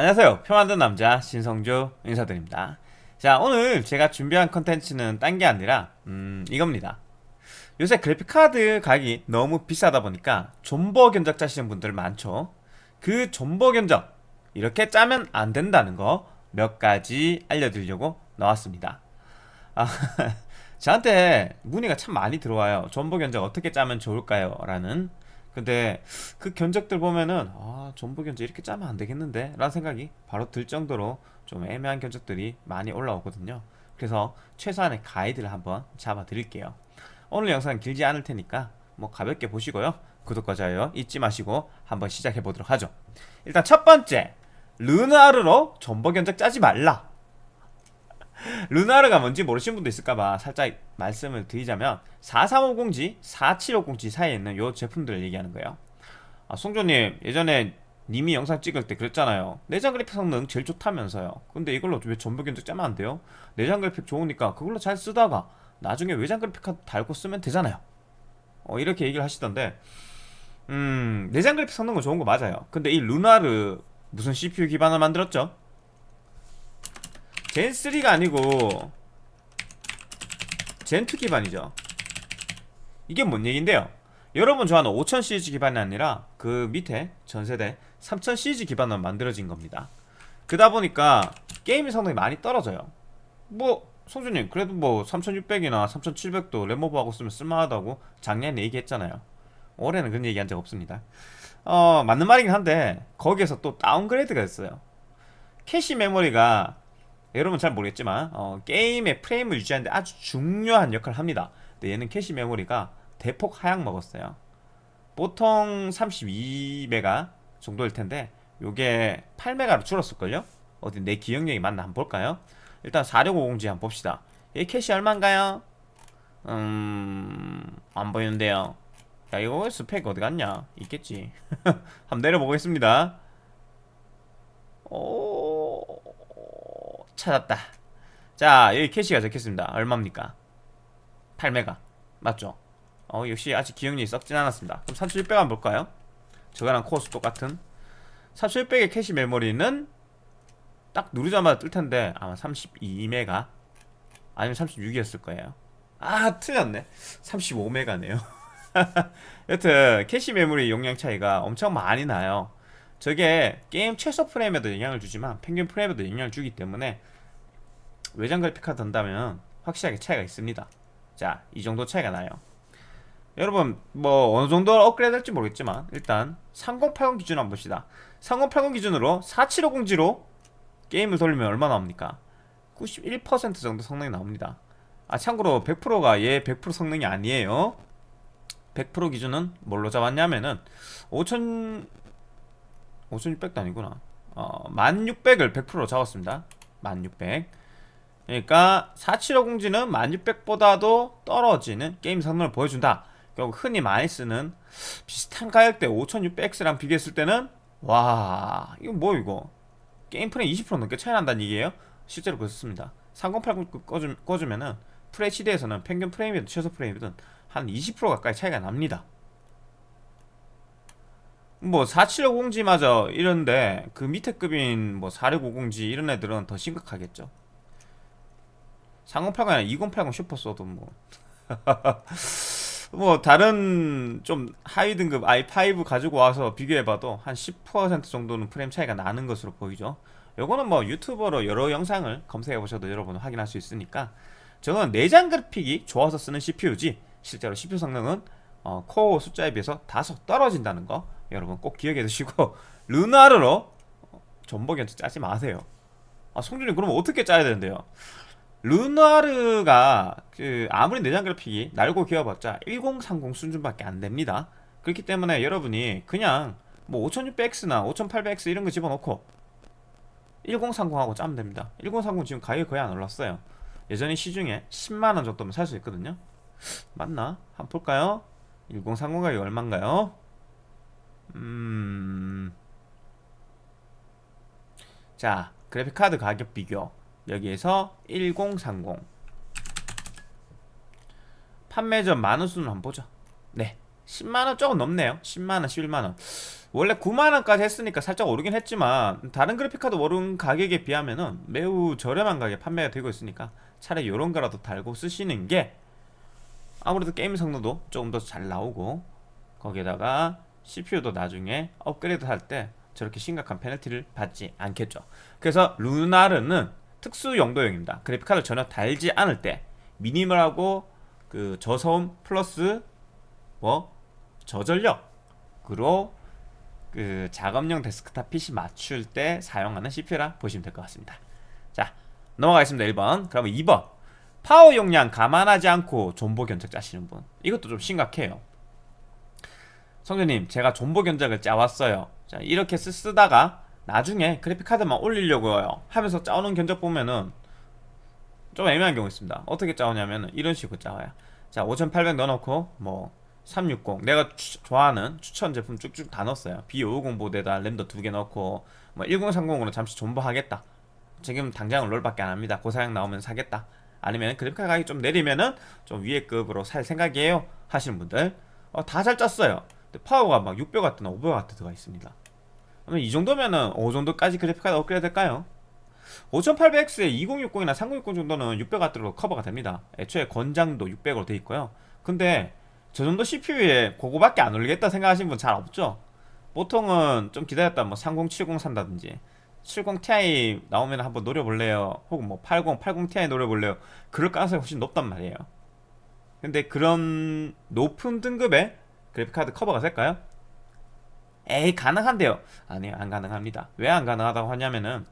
안녕하세요. 표 만든 남자 신성주 인사드립니다. 자 오늘 제가 준비한 컨텐츠는 딴 게 아니라 음 이겁니다. 요새 그래픽카드 가격이 너무 비싸다 보니까 존버 견적 짜시는 분들 많죠? 그 존버 견적 이렇게 짜면 안 된다는 거 몇 가지 알려드리려고 나왔습니다. 아, 저한테 문의가 참 많이 들어와요. 존버 견적 어떻게 짜면 좋을까요? 라는 근데 그 견적들 보면은 아 전부 견적 이렇게 짜면 안 되겠는데? 라는 생각이 바로 들 정도로 좀 애매한 견적들이 많이 올라오거든요. 그래서 최소한의 가이드를 한번 잡아 드릴게요. 오늘 영상은 길지 않을 테니까 뭐 가볍게 보시고요. 구독과 좋아요 잊지 마시고 한번 시작해 보도록 하죠. 일단 첫 번째 르나르로 전보 견적 짜지 말라 루나르가 뭔지 모르시는 분도 있을까봐 살짝 말씀을 드리자면 4350G, 4750G 사이에 있는 요 제품들을 얘기하는 거예요. 아, 송조님 예전에 님이 영상 찍을 때 그랬잖아요. 내장 그래픽 성능 제일 좋다면서요. 근데 이걸로 왜 전부 견적 짜면 안 돼요? 내장 그래픽 좋으니까 그걸로 잘 쓰다가 나중에 외장 그래픽 카드 달고 쓰면 되잖아요. 어, 이렇게 얘기를 하시던데 음 내장 그래픽 성능은 좋은 거 맞아요. 근데 이 루나르 무슨 CPU 기반을 만들었죠? 젠3가 아니고 젠2 기반이죠. 이게 뭔 얘긴데요? 여러분 좋아하는 5000시리즈 기반이 아니라 그 밑에 전세대 3000시리즈 기반으로 만들어진 겁니다. 그러다 보니까 게임 성능이 많이 떨어져요. 뭐 성준님 그래도 뭐 3600이나 3700도 램오버하고 쓰면 쓸만하다고 작년에 얘기했잖아요. 올해는 그런 얘기한 적 없습니다. 어 맞는 말이긴 한데 거기에서 또 downgrade가 있어요. 캐시 메모리가 여러분 잘 모르겠지만 어, 게임의 프레임을 유지하는데 아주 중요한 역할을 합니다 근데 얘는 캐시 메모리가 대폭 하향 먹었어요 보통 32메가 정도일 텐데 요게 8메가로 줄었을걸요? 어디 내 기억력이 맞나 한번 볼까요? 일단 4650G 한번 봅시다 얘 캐시 얼마인가요? 음... 안 보이는데요 야 이거 스펙 어디 갔냐? 있겠지 한번 내려보겠습니다 오... 찾았다. 자 여기 캐시가 적혔습니다. 얼마입니까? 8메가. 맞죠? 어 역시 아직 기억력이 썩진 않았습니다. 그럼 3600 한번 볼까요? 저거랑 코어 수 똑같은. 3600의 캐시 메모리는 딱 누르자마자 뜰 텐데 아마 32메가? 아니면 36이었을 거예요. 아 틀렸네. 35메가네요. 여튼 캐시 메모리 용량 차이가 엄청 많이 나요 저게 게임 최소 프레임에도 영향을 주지만 평균 프레임에도 영향을 주기 때문에 외장 그래픽 카드 든다면 확실하게 차이가 있습니다. 자 이 정도 차이가 나요. 여러분 뭐 어느 정도 업그레이드 할지 모르겠지만 일단 3080 기준 한번 봅시다. 3080 기준으로 4750G로 게임을 돌리면 얼마 나옵니까? 91% 정도 성능이 나옵니다. 아 참고로 100%가 얘 100% 성능이 아니에요. 100% 기준은 뭘로 잡았냐면은 5000 5600도 아니구나. 어, 1600을 100%로 잡았습니다. 1600 그러니까 4750G는 1600보다도 떨어지는 게임 성능을 보여준다. 결국 흔히 많이 쓰는 비슷한 가격대 5600X랑 비교했을 때는 와 이거 뭐 이거? 게임 프레임 20% 넘게 차이 난다는 얘기예요? 실제로 그렇습니다. 3080 꺼주, 꺼주면은 FHD에서는 평균 프레임이든 최소 프레임이든 한 20% 가까이 차이가 납니다 뭐 4750G마저 이런데 그 밑에 급인 뭐 4650G 이런 애들은 더 심각하겠죠. 3080이 아니라 2080 슈퍼 써도 뭐. 뭐 다른 좀 하위 등급 i5 가지고 와서 비교해봐도 한 10% 정도는 프레임 차이가 나는 것으로 보이죠. 요거는 뭐 유튜버로 여러 영상을 검색해보셔도 여러분 확인할 수 있으니까 저는 내장 그래픽이 좋아서 쓰는 CPU지 실제로 CPU 성능은 어, 코어 숫자에 비해서 다소 떨어진다는 거 여러분 꼭 기억해 두시고 르나르로 견적 짜지 마세요 아 송준이 그럼 어떻게 짜야 되는데요 르누아르가 그 아무리 내장 그래픽이 날고 기어봤자 1030 수준밖에 안 됩니다. 그렇기 때문에 여러분이 그냥 뭐 5600X나 5800X 이런 거 집어넣고 1030하고 짜면 됩니다. 1030 지금 가격이 거의 안 올랐어요. 예전에 시중에 10만원 정도면 살 수 있거든요. 맞나? 한번 볼까요? 1030 가격이 얼만가요? 음... 자, 그래픽카드 가격 비교. 여기에서 1030 판매점 만원 수는 한번 보죠. 네. 10만원 조금 넘네요. 10만원 11만원. 원래 9만원까지 했으니까 살짝 오르긴 했지만 다른 그래픽카드 오른 가격에 비하면 은 매우 저렴한 가격에 판매가 되고 있으니까 차라리 요런 거라도 달고 쓰시는 게 아무래도 게임 성능도 조금 더 잘 나오고 거기에다가 CPU도 나중에 업그레이드 할 때 저렇게 심각한 페널티를 받지 않겠죠. 그래서 르누아르는 특수 용도용입니다. 그래픽카드 전혀 달지 않을 때 minimal하고 그 저소음 플러스 뭐 저전력으로 그 작업용 데스크탑 PC 맞출 때 사용하는 CPU라 보시면 될 것 같습니다. 자 넘어가겠습니다. 1번. 그러면 2번. 파워 용량 감안하지 않고 존버 견적 짜시는 분. 이것도 좀 심각해요 성재님 제가 존버 견적을 짜왔어요. 자 이렇게 쓰, 쓰다가 나중에 그래픽카드만 올리려고요. 하면서 짜오는 견적 보면은 좀 애매한 경우 있습니다. 어떻게 짜오냐면은 이런 식으로 짜와요. 자 5800 넣어놓고 뭐 360 내가 추, 좋아하는 추천 제품 쭉쭉 다 넣었어요. B550 보드에다 램도 두 개 넣고 뭐 1030으로 잠시 존버하겠다. 지금 당장은 롤밖에 안 합니다. 고사양 나오면 사겠다. 아니면 그래픽카드 가격이 좀 내리면은 좀 위에 급으로 살 생각이에요. 하시는 분들. 어, 다 잘 짰어요 파워가 막 600W나 500W 들어가 있습니다. 그러면 이 정도면은 어느 정도까지 그래픽카드 업그레이드 될까요? 5800X에 2060이나 3060 정도는 600W로 커버가 됩니다. 애초에 권장도 600으로 돼 있고요. 근데 저 정도 CPU에 그거밖에 안 올리겠다 생각하시는 분 잘 없죠? 보통은 좀 기다렸다 뭐 3070 산다든지 70ti 나오면 한번 노려볼래요? 혹은 뭐 80, 80ti 노려볼래요? 그럴 가능성이 훨씬 높단 말이에요. 근데 그런 높은 등급의 그래픽카드 커버가 될까요? 에이 가능한데요. 아니요 안 가능합니다. 왜 안 가능하다고 하냐면은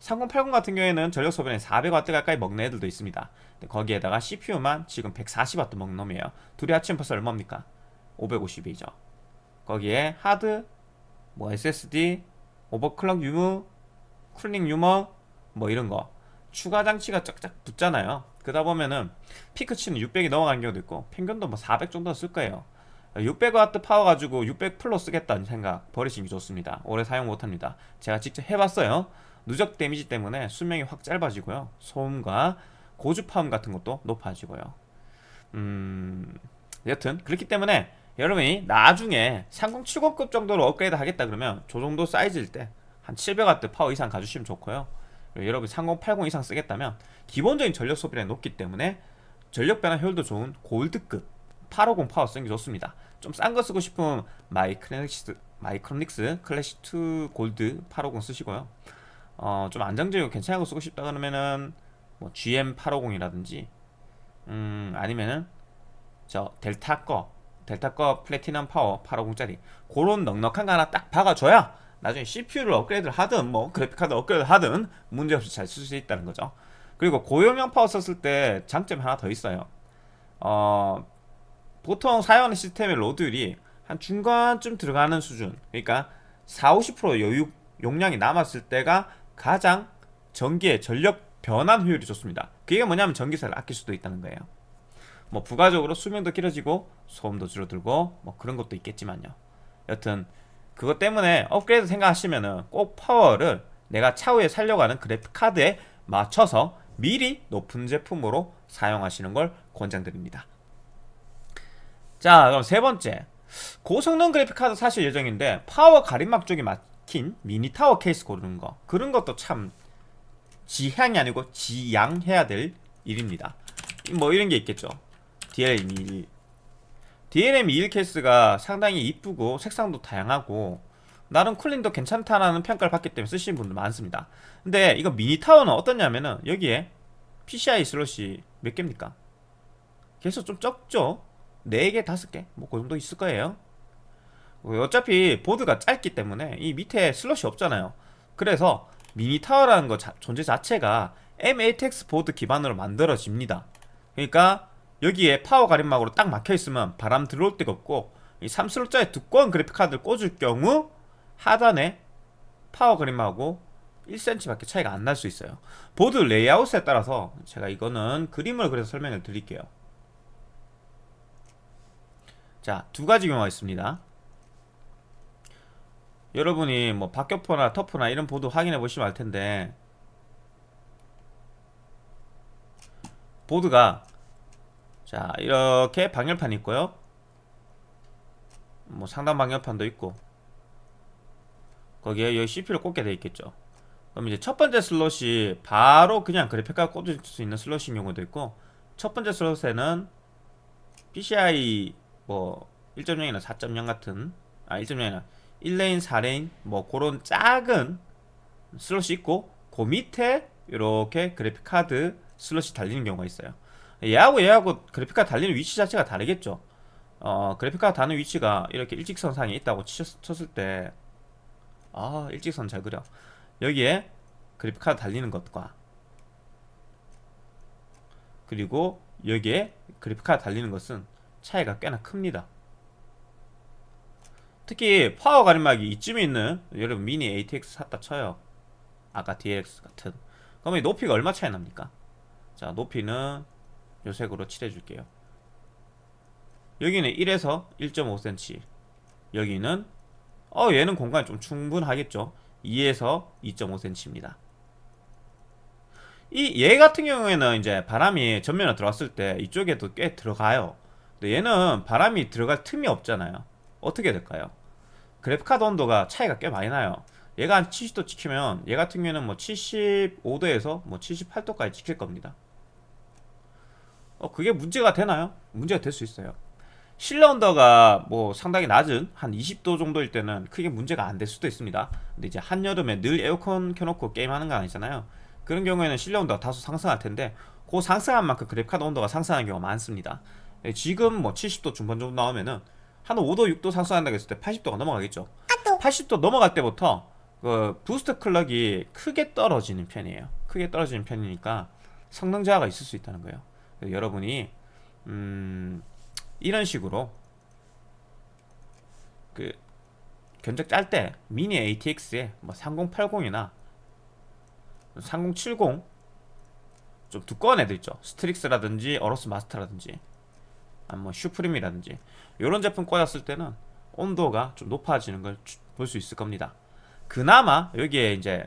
3080 같은 경우에는 전력 소비량이 400W 가까이 먹는 애들도 있습니다. 거기에다가 CPU만 지금 140W 먹는 놈이에요. 둘이 합치면 벌써 얼마입니까? 550이죠. 거기에 하드 뭐 SSD overclock 유무 cooling 유무 뭐 이런 거. 추가 장치가 쫙쫙 붙잖아요. 그러다 보면은 피크치는 600이 넘어가는 경우도 있고 평균도 뭐 400 정도 쓸 거예요 600W 파워 가지고 600 풀로 쓰겠다는 생각 버리시는 게 좋습니다. 오래 사용 못합니다. 제가 직접 해봤어요. 누적 damage 때문에 수명이 확 짧아지고요. 소음과 고주파음 같은 것도 높아지고요. 음... 여튼 그렇기 때문에 여러분이 나중에 3070급 정도로 업그레이드 하겠다 그러면 저 정도 사이즈일 때 한 700W 파워 이상 가주시면 좋고요. 여러분 3080 이상 쓰겠다면 기본적인 전력 소비량이 높기 때문에 전력 변환 효율도 좋은 골드급 850 파워 쓰는 게 좋습니다 좀 싼 거 쓰고 싶으면 마이크로닉스 마이크로닉스 클래식2 골드 850 쓰시고요. 어, 좀 안정적이고 괜찮은 거 쓰고 싶다 그러면은 뭐 GM850이라든지 음 아니면은 저 델타 거 델타 거 플래티넘 파워 850짜리 그런 넉넉한 거 하나 딱 박아줘야 나중에 CPU를 업그레이드를 하든 뭐 그래픽카드 업그레이드 하든 문제없이 잘 쓸 수 있다는 거죠. 그리고 고용량 파워 썼을 때 장점이 하나 더 있어요. 어 보통 사용하는 시스템의 load율이 한 중간쯤 들어가는 수준 그러니까 4, 50% 여유 용량이 남았을 때가 가장 전기의 전력 변환 효율이 좋습니다. 그게 뭐냐면 전기세를 아낄 수도 있다는 거예요. 뭐 부가적으로 수명도 길어지고 소음도 줄어들고 뭐 그런 것도 있겠지만요. 여튼 그것 때문에 업그레이드 생각하시면은 꼭 파워를 내가 차후에 살려고 하는 그래픽카드에 맞춰서 미리 높은 제품으로 사용하시는 걸 권장드립니다 자 그럼 세 번째. 고성능 그래픽카드 사실 예정인데 파워 가림막 쪽이 막힌 미니타워 케이스 고르는 거. 그런 것도 참 지향이 아니고 지양해야 될 일입니다. 뭐 이런 게 있겠죠. DLM21 DLM21 케이스가 상당히 이쁘고 색상도 다양하고 나름 cooling도 괜찮다라는 평가를 받기 때문에 쓰시는 분들 많습니다. 근데 이거 미니타워는 어떠냐면은 여기에 PCI 슬롯이 몇 개입니까? 계속 좀 적죠? 4개, 5개? 뭐 그 정도 있을 거예요. 어차피 보드가 짧기 때문에 이 밑에 슬롯이 없잖아요. 그래서 미니타워라는 거 자, 존재 자체가 M-ATX 보드 기반으로 만들어집니다. 그러니까 여기에 파워 가림막으로 딱 막혀있으면 바람 들어올 데가 없고 이 3슬롯짜리 두꺼운 그래픽카드를 꽂을 경우 하단에 파워 가림막하고 1cm 밖에 차이가 안 날 수 있어요. 보드 레이아웃에 따라서 제가 이거는 그림을 그려서 설명을 드릴게요 자, 두 가지 경우가 있습니다. 여러분이 뭐 박격포나 TUF나 이런 보드 확인해 보시면 알 텐데 보드가 자 이렇게 방열판이 있고요 뭐 상단 방열판도 있고 거기에 여기 CPU를 꽂게 돼 있겠죠 그럼 이제 첫 번째 슬롯이 바로 그냥 그래픽카드 꽂을 수 있는 슬롯인 경우도 있고 첫 번째 슬롯에는 PCI 뭐 1.0이나 4.0 같은 아 1.0이나 1 lane 4 lane 뭐 그런 작은 슬롯이 있고 그 밑에 이렇게 그래픽카드 슬롯이 달리는 경우가 있어요. 얘하고 얘하고 그래픽카드 달리는 위치 자체가 다르겠죠. 어 그래픽카드 다는 위치가 이렇게 일직선 상에 있다고 쳤, 쳤을 때 아 일직선 잘 그려. 여기에 그래픽카드 달리는 것과 그리고 여기에 그래픽카드 달리는 것은 차이가 꽤나 큽니다. 특히 파워 가림막이 이쯤에 있는 여러분 미니 ATX 샀다 쳐요. 아까 DX 같은. 그러면 이 높이가 얼마 차이 납니까? 자 높이는 요 색으로 칠해줄게요. 여기는 1에서 1.5cm 여기는 어 얘는 공간이 좀 충분하겠죠. 2에서 2.5cm입니다. 이 얘 같은 경우에는 이제 바람이 전면에 들어왔을 때 이쪽에도 꽤 들어가요 근데 얘는 바람이 들어갈 틈이 없잖아요. 어떻게 될까요? 그래픽카드 온도가 차이가 꽤 많이 나요. 얘가 한 70도 찍히면 얘 같은 경우에는 뭐 75도에서 뭐 78도까지 찍힐 겁니다. 어 그게 문제가 되나요? 문제가 될 수 있어요. 실내 온도가 뭐 상당히 낮은 한 20도 정도일 때는 크게 문제가 안 될 수도 있습니다. 근데 이제 한여름에 늘 에어컨 켜놓고 게임하는 거 아니잖아요. 그런 경우에는 실내 온도가 다소 상승할 텐데 그 상승한 만큼 그래픽카드 온도가 상승하는 경우가 많습니다. 예, 지금 뭐 70도 중반 정도 나오면은 한 5도 6도 상승한다고 했을 때 80도가 넘어가겠죠. 80도 넘어갈 때부터 그 부스트 클럭이 크게 떨어지는 편이에요. 크게 떨어지는 편이니까 성능 저하가 있을 수 있다는 거예요. 여러분이 음 이런 식으로 그 견적 짤 때 미니 ATX에 뭐 3080이나 3070 좀 두꺼운 애들 있죠. 스트릭스라든지 어로스 마스터라든지 뭐 슈프림이라든지 이런 제품 꽂았을 때는 온도가 좀 높아지는 걸 볼 수 있을 겁니다. 그나마 여기에 이제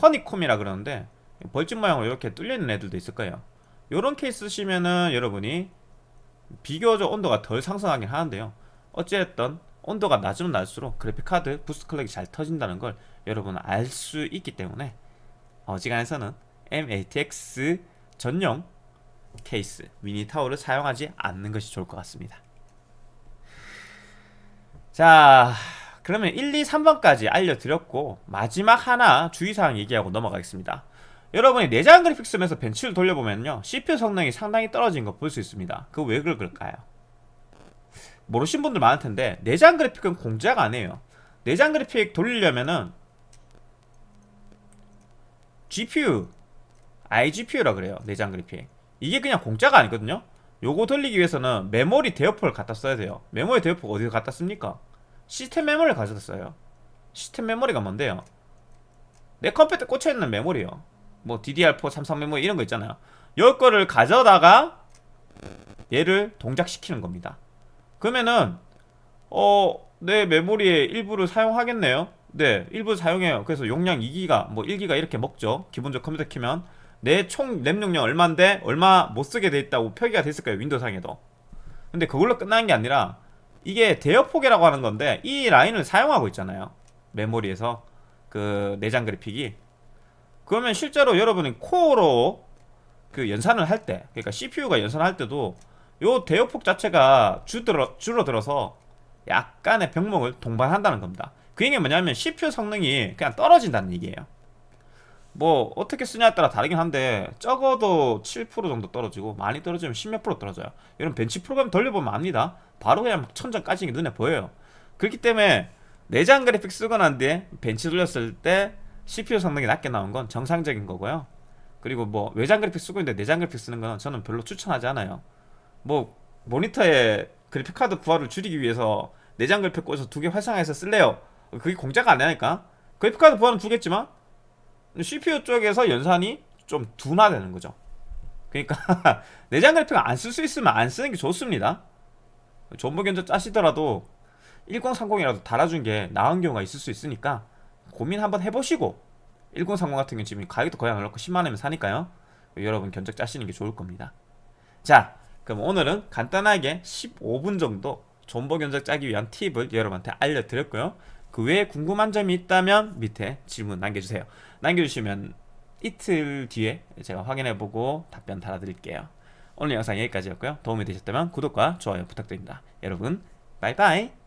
honeycomb이라 그러는데 벌집 모양으로 이렇게 뚫려있는 애들도 있을 거예요. 이런 케이스 쓰시면은 여러분이 비교적 온도가 덜 상승하긴 하는데요. 어찌됐든 온도가 낮으면 낮을수록 그래픽카드 boost clock이 잘 터진다는 걸 여러분은 알 수 있기 때문에 어지간해서는 MATX 전용 케이스. 미니 타워를 사용하지 않는 것이 좋을 것 같습니다. 자 그러면 1, 2, 3번까지 알려드렸고 마지막 하나 주의사항 얘기하고 넘어가겠습니다. 여러분이 내장 그래픽 쓰면서 벤치를 돌려보면요 CPU 성능이 상당히 떨어진 거 볼 수 있습니다. 그거 왜 그럴까요? 모르신 분들 많을 텐데 내장 그래픽은 공짜가 아니에요. 내장 그래픽 돌리려면은 GPU iGPU라 그래요 내장 그래픽 이게 그냥 공짜가 아니거든요? 요거 돌리기 위해서는 메모리 대역포를 갖다 써야 돼요. 메모리 대역포 어디서 갖다 씁니까? 시스템 메모리를 가져다 써요. 시스템 메모리가 뭔데요? 내 컴퓨터에 꽂혀있는 메모리요. 뭐 DDR4 삼성 메모리 이런 거 있잖아요. 요 거를 가져다가 얘를 동작시키는 겁니다. 그러면은 어 내 메모리의 일부를 사용하겠네요. 네 일부 사용해요. 그래서 용량 2기가 뭐 1기가 이렇게 먹죠. 기본적 컴퓨터 키면 내 총 램 용량 얼마인데 얼마 못 쓰게 돼 있다고 표기가 됐을 거예요 윈도우 상에도. 근데 그걸로 끝나는 게 아니라 이게 대역폭이라고 하는 건데 이 라인을 사용하고 있잖아요. 메모리에서 그 내장 그래픽이. 그러면 실제로 여러분이 코어로 그 연산을 할 때 그러니까 CPU가 연산할 때도 요 대역폭 자체가 줄들어, 줄어들어서 약간의 병목을 동반한다는 겁니다. 그 얘기는 뭐냐면 CPU 성능이 그냥 떨어진다는 얘기예요 뭐 어떻게 쓰냐에 따라 다르긴 한데 적어도 7% 정도 떨어지고 많이 떨어지면 10몇 프로 떨어져요. 이런 벤치 프로그램 돌려보면 압니다. 바로 그냥 천장 까지는 게 눈에 보여요. 그렇기 때문에 내장 그래픽 쓰고 난 뒤에 벤치 돌렸을 때 CPU 성능이 낮게 나온 건 정상적인 거고요. 그리고 뭐 외장 그래픽 쓰고 있는데 내장 그래픽 쓰는 건 저는 별로 추천하지 않아요. 뭐 모니터에 그래픽카드 부하를 줄이기 위해서 내장 그래픽 꽂아서 두 개 활성화해서 쓸래요. 그게 공짜가 아니니까. 그래픽카드 부하는 주겠지만 CPU 쪽에서 연산이 좀 둔화되는 거죠. 그러니까 내장 그래픽을 안쓸 수 있으면 안 쓰는 게 좋습니다. 존버 견적 짜시더라도 1030이라도 달아준 게 나은 경우가 있을 수 있으니까 고민 한번 해보시고 1030 같은 경우 지금 가격도 거의 안 올랐고 10만원이면 사니까요. 여러분 견적 짜시는 게 좋을 겁니다. 자 그럼 오늘은 간단하게 15분 정도 존버 견적 짜기 위한 팁을 여러분한테 알려드렸고요 그 외에 궁금한 점이 있다면 밑에 질문 남겨주세요. 남겨주시면 이틀 뒤에 제가 확인해보고 답변 달아드릴게요. 오늘 영상 여기까지였고요. 도움이 되셨다면 구독과 좋아요 부탁드립니다. 여러분 바이바이